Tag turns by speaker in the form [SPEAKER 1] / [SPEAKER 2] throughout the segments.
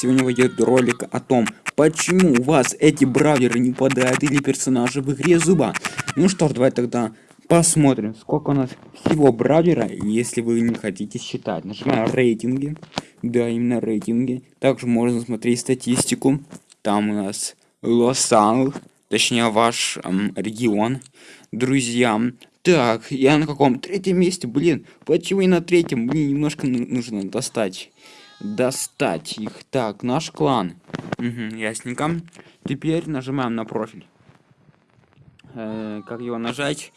[SPEAKER 1] сегодня выйдет ролик о том, почему у вас эти бравлеры не падают или персонажи в игре зуба. Ну что ж, давай тогда посмотрим, сколько у нас всего бравлера, если вы не хотите считать. Нажимаем рейтинги, да, именно рейтинги. Также можно смотреть статистику. Там у нас Лос-Анджелес, точнее ваш эм, регион, друзья. Так, я на каком? Третьем месте, блин. Почему и на третьем? Блин, немножко нужно достать достать их. Так, наш клан. Угу, ясненько. Теперь нажимаем на профиль. Э, как его нажать?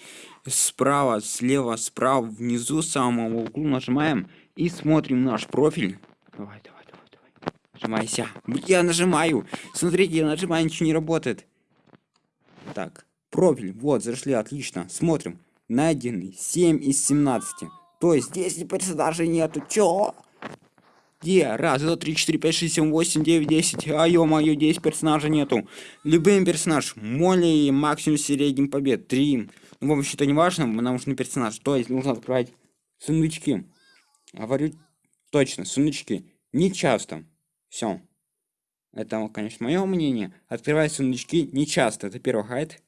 [SPEAKER 1] Справа, слева, справа, внизу, самого углу нажимаем и смотрим наш профиль. Давай, давай, давай, давай. Нажимайся. Я нажимаю. Смотрите, я нажимаю, ничего не работает. Так, профиль. Вот, зашли, отлично. Смотрим. Найденный 7 из 17. То есть 10 персонажей нету. Чё? Где? Раз, два, три, четыре, пять, шесть, семь, восемь, девять, десять. А ё-моё, 10 персонажей нету. Любым персонаж. Моли максимум средним побед. Три. Ну, в общем, то не важно, нам нужен персонаж. То есть нужно открывать сундучки. Говорю точно, сундучки. Не часто. Все. Это, конечно, мое мнение. Открывать сундучки не часто. Это первый хайт.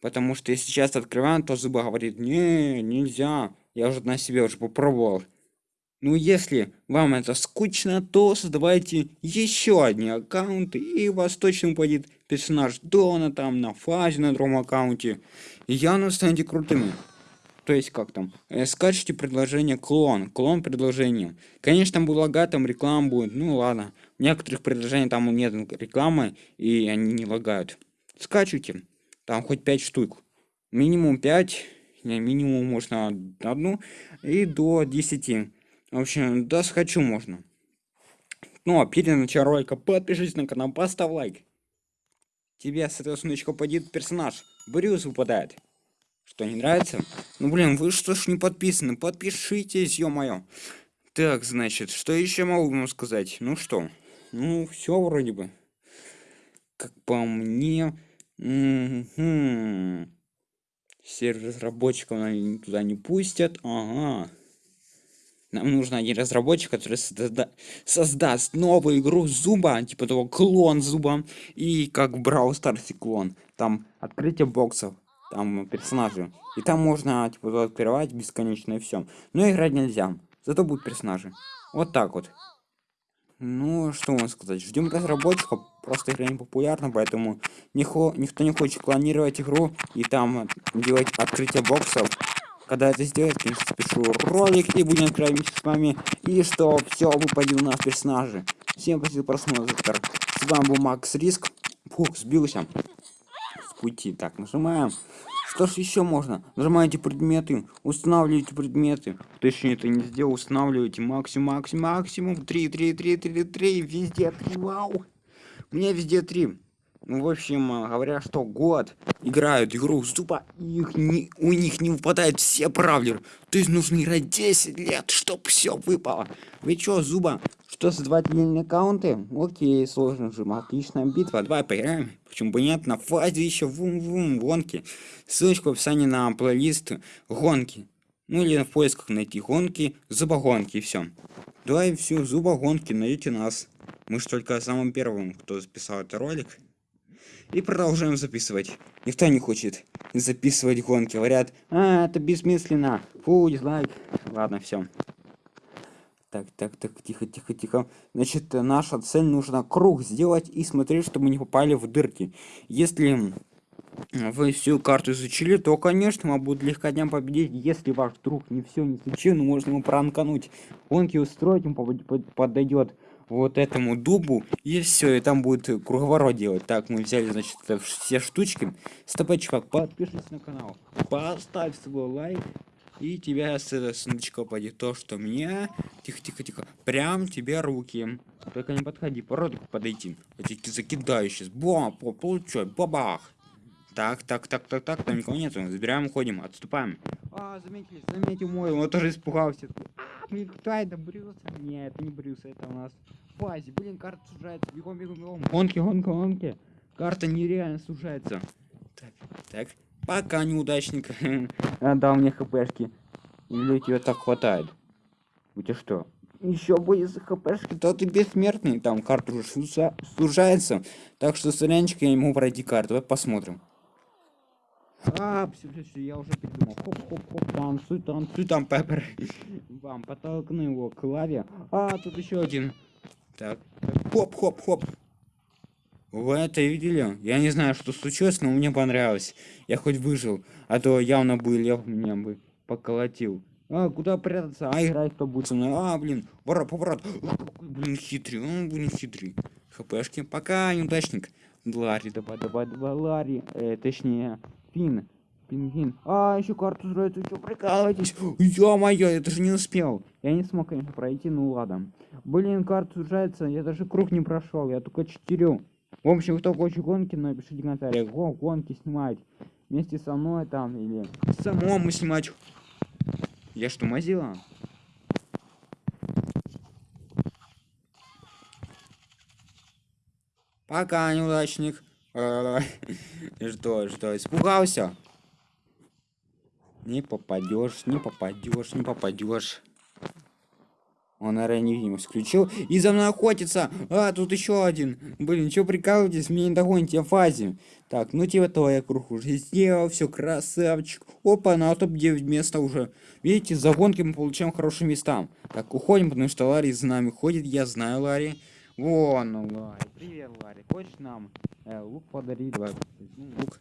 [SPEAKER 1] Потому что если часто открываем, то зуба говорит, не, нельзя. Я уже на себе уже попробовал. Ну, если вам это скучно, то создавайте еще одни аккаунты, и у вас точно упадет персонаж Дона там на фазе на другом аккаунте. И явно станете крутыми. То есть как там? Э, скачивайте предложение клон. Клон предложения. Конечно, там будет лагать, там реклама будет. Ну ладно. В некоторых предложениях там нет рекламы, и они не лагают. Скачивайте. Там хоть 5 штук. Минимум 5. Не, минимум можно одну. И до 10. В общем, да, схочу можно. Ну, а перед началом ролика подпишись на канал, поставь лайк. Тебе с этого сундучка персонаж. Брюс выпадает. Что, не нравится? Ну, блин, вы что ж не подписаны? Подпишитесь, ё-моё. Так, значит, что еще могу вам сказать? Ну что? Ну, все вроде бы. Как по мне... Угу. Сервер разработчиков туда не пустят. Ага. Нам нужен один разработчик, который созда создаст новую игру Зуба, типа того клон Зуба, и как Brawl Stars клон. Там открытие боксов, там персонажи. И там можно типа открывать бесконечно и все. Но играть нельзя. Зато будут персонажи. Вот так вот. Ну, что можно сказать. Ждем разработчиков. Просто игра не популярна, поэтому никто не хочет клонировать игру и там делать открытие боксов когда это сделать, конечно, спешу ролик и будем играть с вами. И что все выпадет у нас персонажи. Всем спасибо просмотр. С вами был Макс Риск. Фух, сбился с пути. Так, нажимаем. Что ж еще можно? Нажимаете предметы, устанавливаете предметы. Кто еще это не сделал, устанавливаете максимум, максимум, максимум. 3, 3, 3, 3, 3, везде 3, вау. У меня везде 3. Ну, в общем, э, говоря, что год играют игру Зуба, их не, у них не выпадают все правлеры. То есть нужно играть 10 лет, чтобы все выпало. Вы чё, Зуба, что создавать линейные аккаунты? Окей, сложно же, отличная битва, давай поиграем. Почему бы нет, фазе еще вум-вум, гонки. Ссылочка в описании на плейлист гонки. Ну или в поисках найти гонки, зубогонки и все. Давай все, зубогонки, найдите нас. Мы же только самым первым, кто записал этот ролик. И продолжаем записывать. Никто не хочет записывать гонки. Говорят, а, это бессмысленно. Фу, дизлайк. Ладно, все. Так, так, так, тихо, тихо, тихо. Значит, наша цель нужно круг сделать и смотреть, чтобы мы не попали в дырки. Если вы всю карту изучили, то, конечно, вам будет легко дням победить. Если ваш друг не все не изучил, ну, можно ему пранкануть. Гонки устроить, ему подойдет вот этому дубу, и все, и там будет круговорот делать. Так, мы взяли, значит, все штучки. Стопай, чувак, подпишись на канал, поставь свой лайк, и тебя с этого сундучка пойдет то, что мне... Тихо, тихо, тихо. Прям тебе руки. Только не подходи, по подойти. Я тебе закидаю сейчас. Бом, получай, бабах. Так, так, так, так, так, там никого нету. Забираем, уходим, отступаем. А, заметили, заметил мой, он тоже испугался. Блин, кто это, Брюс? Нет, это не Брюс, это у нас Фази. Блин, карта сужается. Бегом, бегом, бегом. Гонки, гонки, гонки. Карта нереально сужается. Так, так. Пока, неудачник. Дал мне хпшки. Или тебе так хватает? У тебя что? еще будет за хпшки, то ты бессмертный. Там карта уже сужается. Так что сорянчик я ему пройти карту. Давай посмотрим. А, все, все, все, я уже придумал. Хоп, хоп, хоп, танцуй, танцуй, там Пеппер. Вам потолкну его к лаве. А, тут еще один. Так, хоп, хоп, хоп. Вы это видели? Я не знаю, что случилось, но мне понравилось. Я хоть выжил, а то явно бы лев меня бы поколотил. А, куда прятаться? А, играть кто будет со мной? А, блин, поворот, поворот. Блин, хитрый, он, блин, хитрый. ХПшки, пока, неудачник. Ларри, давай, давай, давай, Ларри. Э, точнее, Фин. Пингвин. А, еще карту строить, вы что, прикалываетесь? Ё-моё, я даже не успел. Я не смог, конечно, пройти, ну ладно. Блин, карта сужается, я даже круг не прошел, я только четырю. В общем, кто хочет гонки, напишите в комментариях. Го, гонки снимать. Вместе со мной там или самому снимать. Я что, мазила? Пока, неудачник. Что, что, испугался? Не попадешь, не попадешь, не попадешь. Он, наверное, невидимость включил. И за мной охотится. А, тут еще один. Блин, что прикалываетесь? Мне не догоните в фазе. Так, ну типа то я круг уже сделал. Все, красавчик. Опа, на топ-9 места уже. Видите, за гонки мы получаем хорошие места. Так, уходим, потому что Ларри за нами ходит. Я знаю Ларри. Вон, ну, Ларри. Привет, Ларри. Хочешь нам э, лук подарить? Давай. Ну, лук.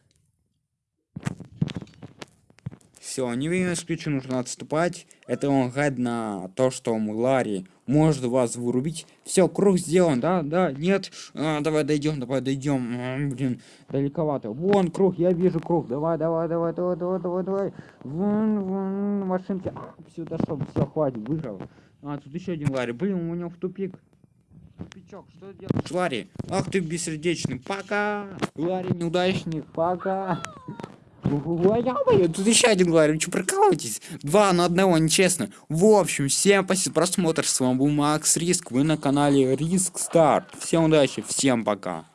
[SPEAKER 1] Все, невинно ключу нужно отступать. Это он гад на то, что Ларри может вас вырубить. Все, круг сделан, да, да, нет. А, давай дойдем, давай дойдем. А, блин, далековато. Вон круг, я вижу круг. Давай, давай, давай, давай, давай, давай, давай. Вон, вон, машинки. А, все, дошел, все, хватит, выиграл. А, тут еще один Ларри. Блин, у него в тупик. Тупичок, что делаешь? Ларри, ах ты бессердечный. Пока. Ларри, неудачник, пока. Тут еще один говорю, что прикалываетесь? Два на одного, нечестно. В общем, всем спасибо за просмотр, с вами был Макс Риск, вы на канале Риск Старт. Всем удачи, всем пока.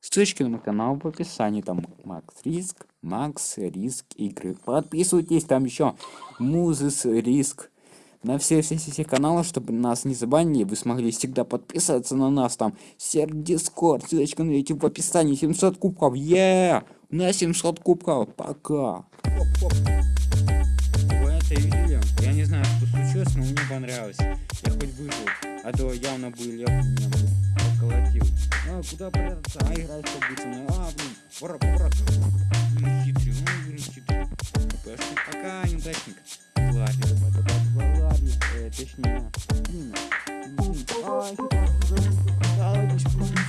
[SPEAKER 1] Ссылочки на мой канал в описании, там Макс Риск, Макс Риск игры. Подписывайтесь, там еще Музыс Риск на все, все, все, все каналы, чтобы нас не забанили, вы смогли всегда подписаться на нас, там, сервер Дискорд, ссылочка на YouTube в описании, 700 кубков, е, на 700 кубков, пока. Вы это видели? Я не знаю, что случилось, но мне понравилось. Я хоть выжил, а то явно бы лев меня бы поколотил. А, куда прятаться? А, играть будет А, блин, пора, пора. Блин, хитрый, ну, блин, хитрый. Пока, неудачник.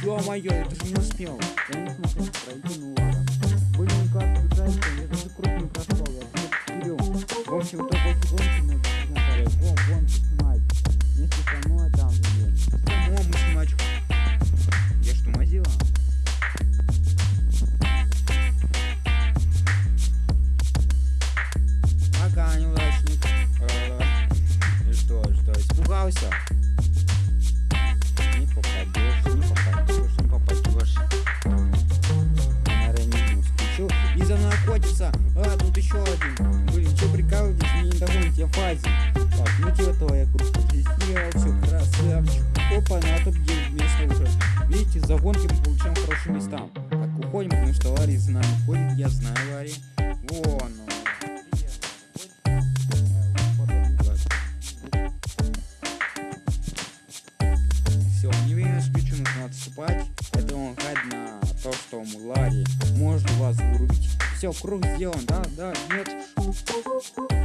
[SPEAKER 1] Ё-моё, я даже не успел. Я не смог пройти, ну ладно. Как бежать я даже Блин, что прикалываетесь? Не догоните, я фазе. Так, ну типа того, я кружку сделал, все, красавчик. Опа, на топ-9 место уже. Видите, за гонки мы получаем хорошие места. Так, уходим, потому что Ларри за нами ходит. Я знаю Ларри. Вон он. Все, круг сделан, да, да, нет.